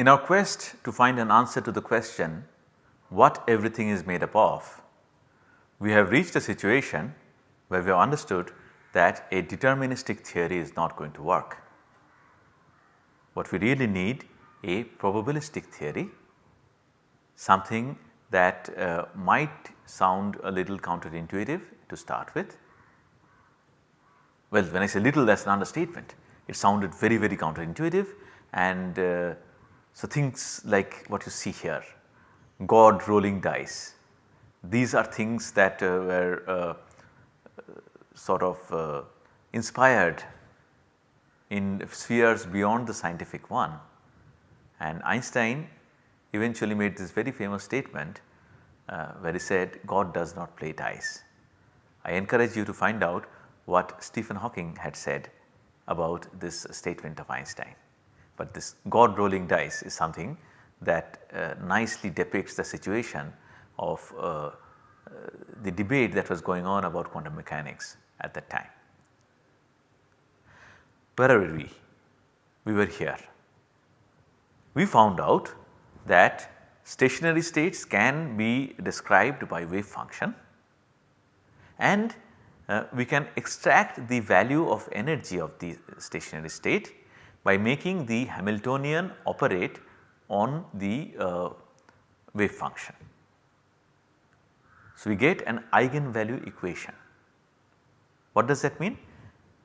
In our quest to find an answer to the question what everything is made up of, we have reached a situation where we have understood that a deterministic theory is not going to work. What we really need a probabilistic theory, something that uh, might sound a little counterintuitive to start with. Well, when I say little that is an understatement, it sounded very very counterintuitive and uh, so things like what you see here, God rolling dice, these are things that uh, were uh, sort of uh, inspired in spheres beyond the scientific one and Einstein eventually made this very famous statement uh, where he said God does not play dice. I encourage you to find out what Stephen Hawking had said about this statement of Einstein. But this God rolling dice is something that uh, nicely depicts the situation of uh, uh the debate that was going on about quantum mechanics at that time. Where were we? We were here. We found out that stationary states can be described by wave function and uh, we can extract the value of energy of the stationary state by making the Hamiltonian operate on the uh, wave function. So, we get an eigenvalue equation. What does that mean?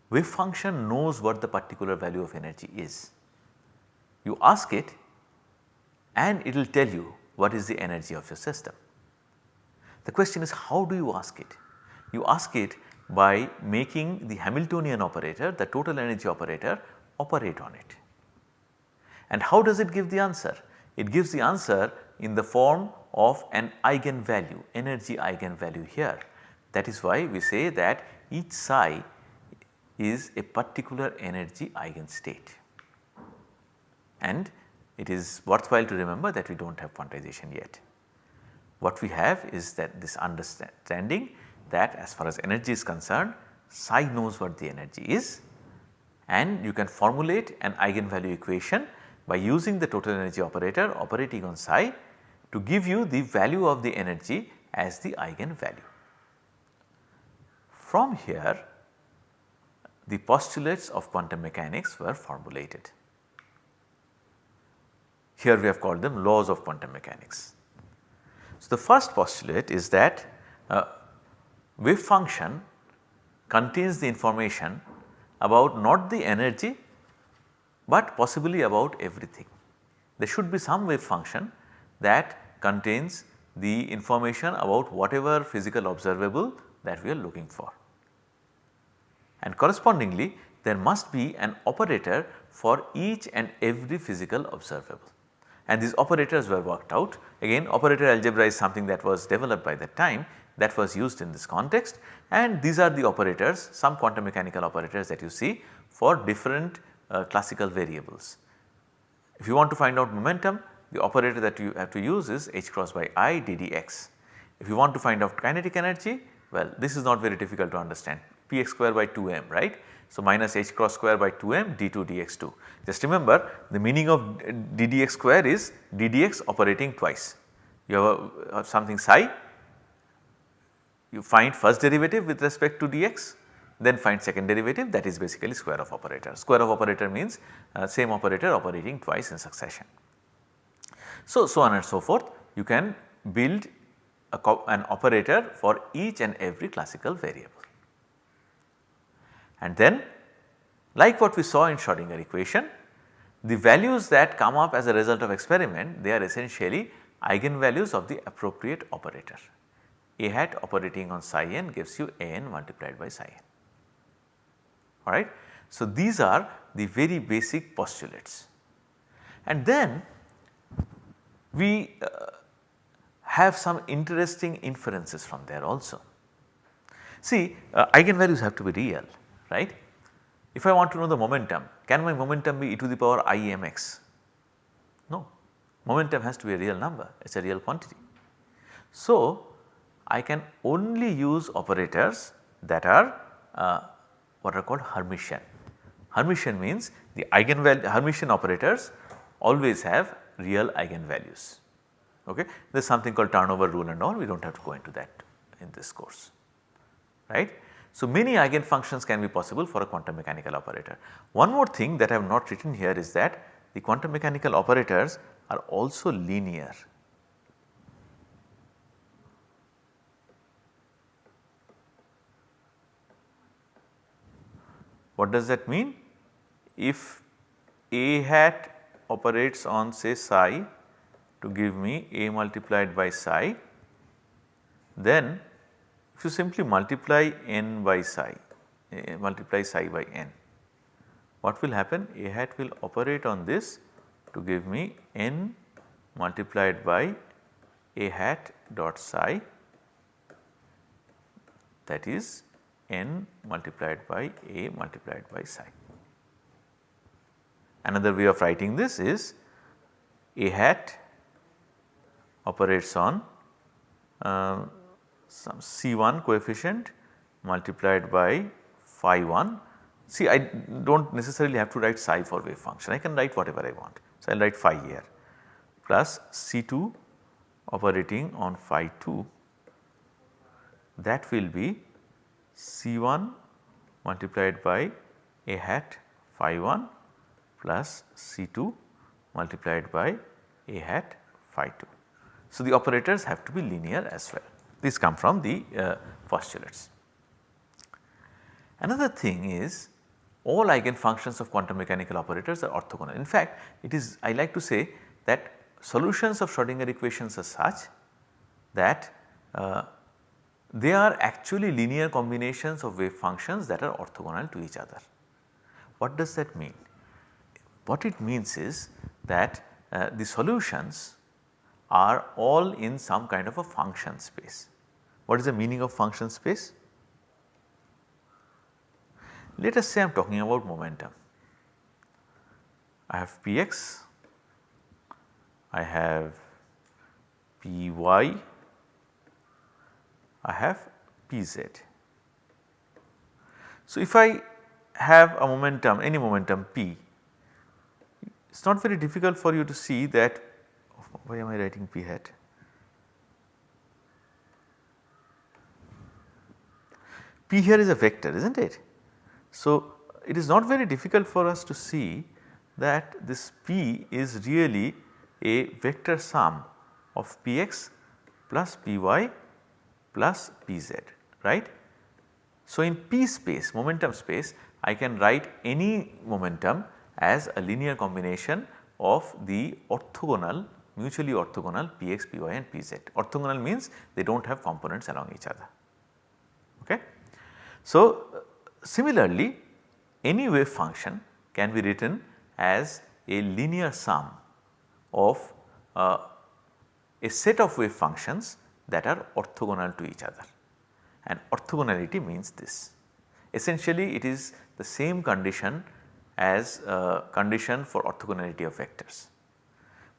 Wave function knows what the particular value of energy is. You ask it and it will tell you what is the energy of your system. The question is how do you ask it? You ask it by making the Hamiltonian operator, the total energy operator operate on it. And how does it give the answer? It gives the answer in the form of an eigenvalue, energy eigenvalue here. That is why we say that each psi is a particular energy eigenstate. And it is worthwhile to remember that we do not have quantization yet. What we have is that this understanding that as far as energy is concerned psi knows what the energy is and you can formulate an eigenvalue equation by using the total energy operator operating on psi to give you the value of the energy as the eigenvalue. From here the postulates of quantum mechanics were formulated. Here we have called them laws of quantum mechanics. So, the first postulate is that uh, wave function contains the information about not the energy, but possibly about everything. There should be some wave function that contains the information about whatever physical observable that we are looking for. And correspondingly there must be an operator for each and every physical observable and these operators were worked out. Again operator algebra is something that was developed by that time that was used in this context and these are the operators some quantum mechanical operators that you see for different uh, classical variables. If you want to find out momentum the operator that you have to use is h cross by i ddx. If you want to find out kinetic energy well this is not very difficult to understand px square by 2m right. So, minus h cross square by 2m d2 dx2. Just remember the meaning of ddx square is ddx operating twice. You have, a, have something psi, you find first derivative with respect to dx then find second derivative that is basically square of operator. Square of operator means uh, same operator operating twice in succession. So, so on and so forth you can build an operator for each and every classical variable. And then like what we saw in Schrodinger equation, the values that come up as a result of experiment they are essentially eigenvalues of the appropriate operator. A hat operating on psi n gives you a n multiplied by psi n alright. So, these are the very basic postulates and then we uh, have some interesting inferences from there also. See uh, eigenvalues have to be real right. If I want to know the momentum, can my momentum be e to the power i mx? No, momentum has to be a real number, it is a real quantity. So, I can only use operators that are uh, what are called Hermitian. Hermitian means the eigenvalue Hermitian operators always have real eigenvalues. Okay. There is something called turnover rule and all we do not have to go into that in this course right. So, many eigenfunctions can be possible for a quantum mechanical operator. One more thing that I have not written here is that the quantum mechanical operators are also linear. What does that mean? If A hat operates on say psi to give me A multiplied by psi, then if you simply multiply n by psi, multiply psi by n, what will happen? A hat will operate on this to give me n multiplied by A hat dot psi that is n multiplied by A multiplied by psi. Another way of writing this is A hat operates on uh, some C1 coefficient multiplied by phi 1. See I do not necessarily have to write psi for wave function, I can write whatever I want. So, I will write phi here plus C2 operating on phi 2 that will be C1 multiplied by a hat phi 1 plus C2 multiplied by a hat phi 2. So, the operators have to be linear as well. These come from the uh, postulates. Another thing is all eigenfunctions of quantum mechanical operators are orthogonal. In fact, it is I like to say that solutions of Schrodinger equations are such that uh, they are actually linear combinations of wave functions that are orthogonal to each other. What does that mean? What it means is that uh, the solutions are all in some kind of a function space. What is the meaning of function space? Let us say I am talking about momentum. I have px, I have py, I have pz. So, if I have a momentum any momentum p, it is not very difficult for you to see that why am I writing p hat? P here is a vector is not it. So, it is not very difficult for us to see that this P is really a vector sum of Px plus Py plus Pz right. So, in P space momentum space I can write any momentum as a linear combination of the orthogonal mutually orthogonal Px, Py and Pz. Orthogonal means they do not have components along each other. Okay. So, similarly any wave function can be written as a linear sum of uh, a set of wave functions that are orthogonal to each other and orthogonality means this. Essentially it is the same condition as a condition for orthogonality of vectors,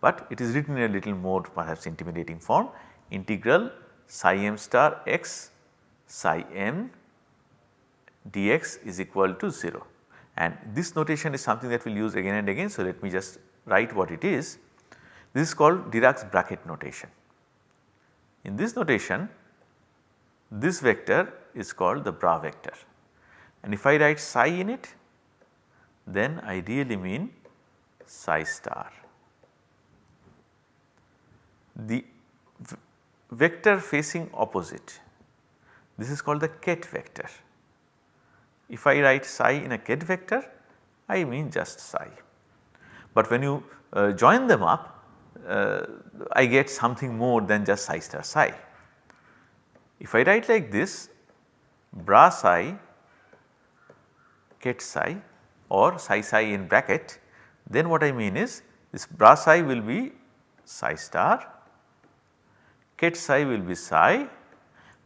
but it is written in a little more perhaps intimidating form integral psi m star x psi m dx is equal to 0 and this notation is something that we will use again and again. So, let me just write what it is. This is called Dirac's bracket notation. In this notation this vector is called the bra vector and if I write psi in it then I really mean psi star. The vector facing opposite this is called the ket vector if I write psi in a ket vector I mean just psi. But when you uh, join them up uh, I get something more than just psi star psi. If I write like this bra psi ket psi or psi psi in bracket then what I mean is this bra psi will be psi star ket psi will be psi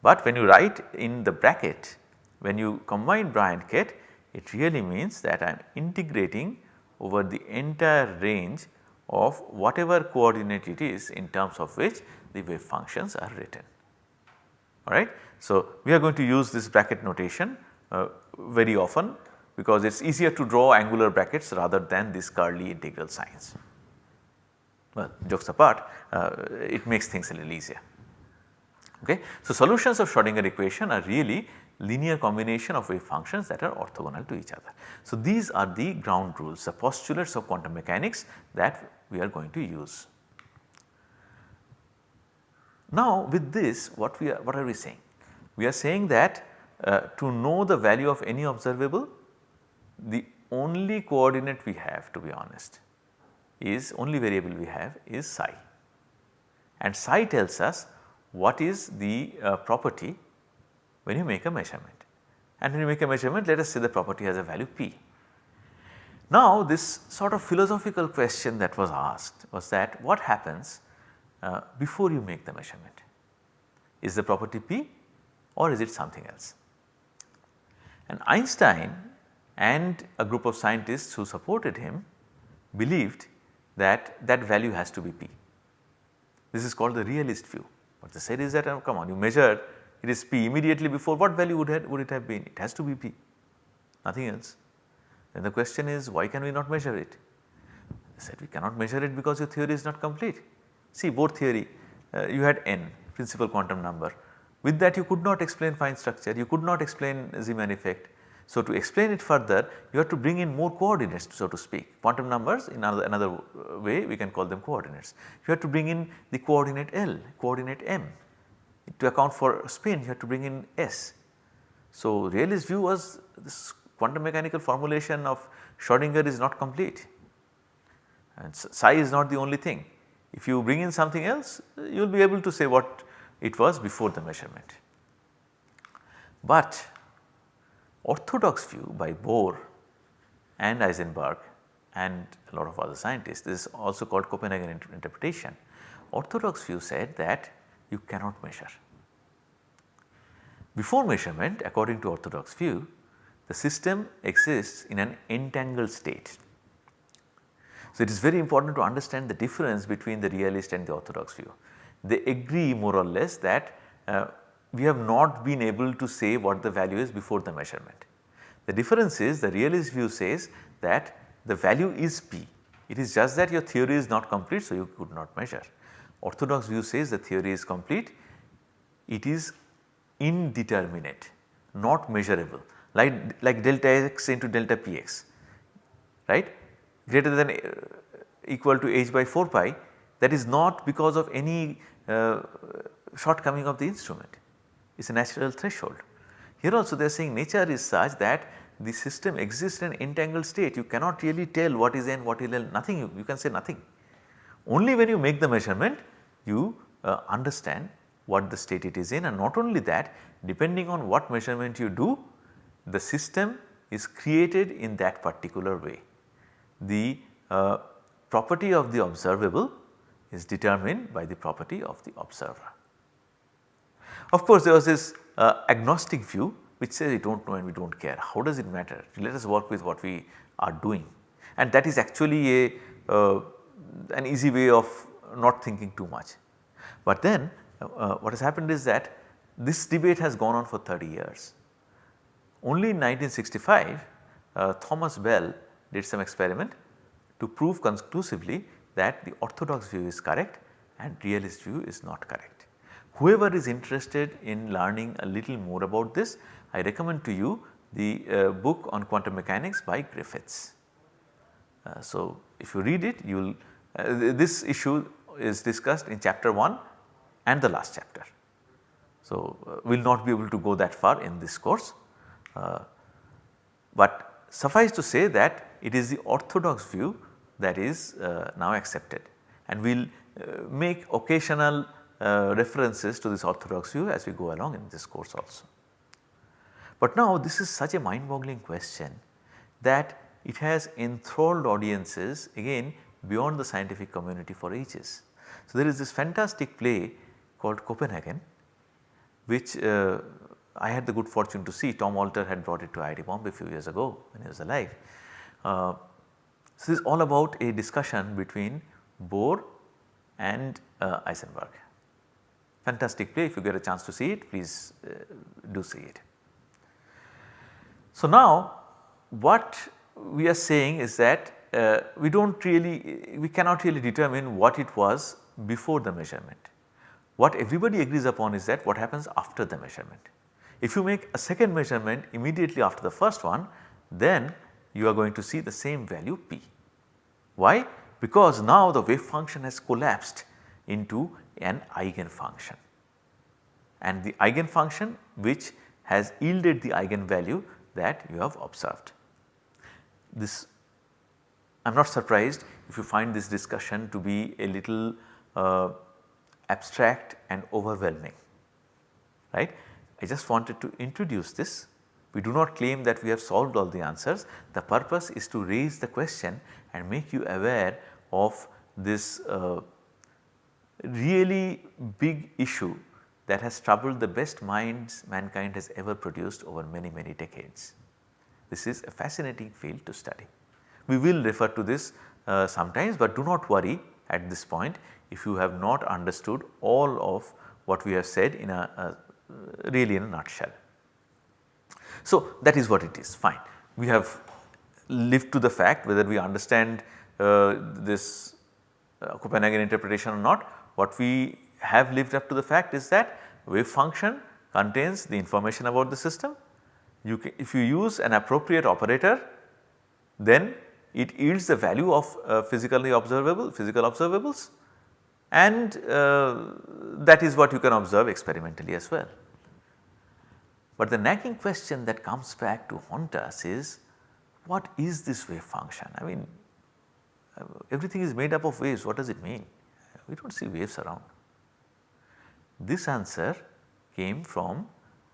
but when you write in the bracket when you combine bra and ket it really means that I am integrating over the entire range of whatever coordinate it is in terms of which the wave functions are written alright. So, we are going to use this bracket notation uh, very often because it is easier to draw angular brackets rather than these curly integral signs. Well jokes apart uh, it makes things a little easier. Okay. So, solutions of Schrodinger equation are really linear combination of wave functions that are orthogonal to each other. So, these are the ground rules the postulates of quantum mechanics that we are going to use. Now with this what we are what are we saying? We are saying that uh, to know the value of any observable the only coordinate we have to be honest is only variable we have is psi and psi tells us what is the uh, property when you make a measurement and when you make a measurement let us say the property has a value p. Now this sort of philosophical question that was asked was that what happens uh, before you make the measurement is the property p or is it something else. And Einstein and a group of scientists who supported him believed that that value has to be p. This is called the realist view. What they said is that oh, come on you measure it is p immediately before what value would, have, would it have been? It has to be p nothing else. Then the question is why can we not measure it? I said we cannot measure it because your theory is not complete. See Bohr theory uh, you had n principal quantum number with that you could not explain fine structure you could not explain Zeeman effect so, to explain it further you have to bring in more coordinates so to speak quantum numbers in another, another way we can call them coordinates. You have to bring in the coordinate L, coordinate M to account for spin you have to bring in S. So, realist view was this quantum mechanical formulation of Schrodinger is not complete and psi is not the only thing. If you bring in something else you will be able to say what it was before the measurement. But orthodox view by Bohr and Heisenberg and a lot of other scientists this is also called Copenhagen inter interpretation. Orthodox view said that you cannot measure. Before measurement according to orthodox view the system exists in an entangled state. So, it is very important to understand the difference between the realist and the orthodox view. They agree more or less that uh, we have not been able to say what the value is before the measurement. The difference is the realist view says that the value is p, it is just that your theory is not complete so you could not measure. Orthodox view says the theory is complete, it is indeterminate not measurable like, like delta x into delta px right? Greater than uh, equal to h by 4 pi that is not because of any uh, shortcoming of the instrument. It is a natural threshold. Here also they are saying nature is such that the system exists in an entangled state. You cannot really tell what is n what is l nothing. You, you can say nothing. Only when you make the measurement you uh, understand what the state it is in. And not only that depending on what measurement you do the system is created in that particular way. The uh, property of the observable is determined by the property of the observer. Of course, there was this uh, agnostic view which says we do not know and we do not care how does it matter let us work with what we are doing and that is actually a uh, an easy way of not thinking too much. But then uh, what has happened is that this debate has gone on for 30 years. Only in 1965 uh, Thomas Bell did some experiment to prove conclusively that the orthodox view is correct and realist view is not correct. Whoever is interested in learning a little more about this, I recommend to you the uh, book on quantum mechanics by Griffiths. Uh, so, if you read it you will uh, this issue is discussed in chapter 1 and the last chapter. So, uh, we will not be able to go that far in this course, but suffice to say that it is the orthodox view that is uh, now accepted and we will make occasional uh, references to this orthodox view as we go along in this course also. But now this is such a mind boggling question that it has enthralled audiences again beyond the scientific community for ages. So, there is this fantastic play called Copenhagen which uh, I had the good fortune to see Tom Alter had brought it to IIT Bombay a few years ago when he was alive. Uh, so, this is all about a discussion between Bohr and uh, Heisenberg fantastic play if you get a chance to see it please uh, do see it. So now what we are saying is that uh, we do not really, we cannot really determine what it was before the measurement. What everybody agrees upon is that what happens after the measurement. If you make a second measurement immediately after the first one, then you are going to see the same value p. Why? Because now the wave function has collapsed into an eigenfunction and the eigenfunction which has yielded the eigenvalue that you have observed. This I am not surprised if you find this discussion to be a little uh, abstract and overwhelming right. I just wanted to introduce this. We do not claim that we have solved all the answers. The purpose is to raise the question and make you aware of this uh, really big issue that has troubled the best minds mankind has ever produced over many many decades. This is a fascinating field to study. We will refer to this uh, sometimes but do not worry at this point if you have not understood all of what we have said in a, a really in a nutshell. So that is what it is fine. We have lived to the fact whether we understand uh, this uh, Copenhagen interpretation or not. What we have lived up to the fact is that wave function contains the information about the system. You can, if you use an appropriate operator then it yields the value of uh, physically observable physical observables and uh, that is what you can observe experimentally as well. But the nagging question that comes back to haunt us is what is this wave function? I mean everything is made up of waves what does it mean? We do not see waves around. This answer came from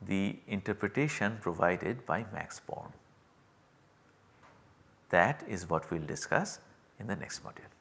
the interpretation provided by Max Born. That is what we will discuss in the next module.